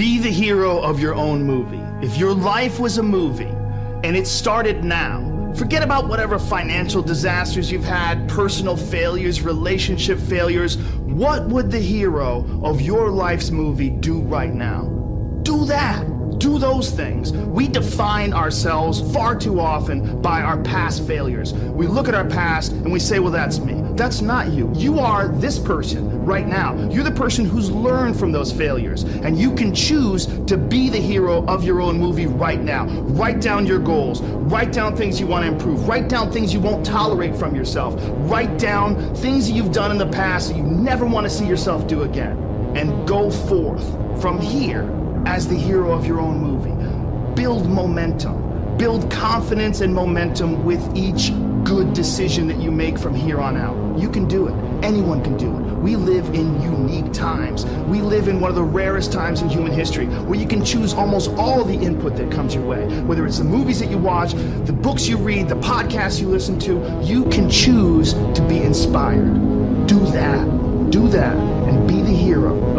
Be the hero of your own movie. If your life was a movie and it started now, forget about whatever financial disasters you've had, personal failures, relationship failures. What would the hero of your life's movie do right now? Do that do those things. We define ourselves far too often by our past failures. We look at our past and we say, well, that's me. That's not you. You are this person right now. You're the person who's learned from those failures. And you can choose to be the hero of your own movie right now. Write down your goals. Write down things you want to improve. Write down things you won't tolerate from yourself. Write down things that you've done in the past that you never want to see yourself do again. And go forth from here as the hero of your own movie. Build momentum. Build confidence and momentum with each good decision that you make from here on out. You can do it. Anyone can do it. We live in unique times. We live in one of the rarest times in human history where you can choose almost all the input that comes your way. Whether it's the movies that you watch, the books you read, the podcasts you listen to, you can choose to be inspired. Do that. Do that and be the hero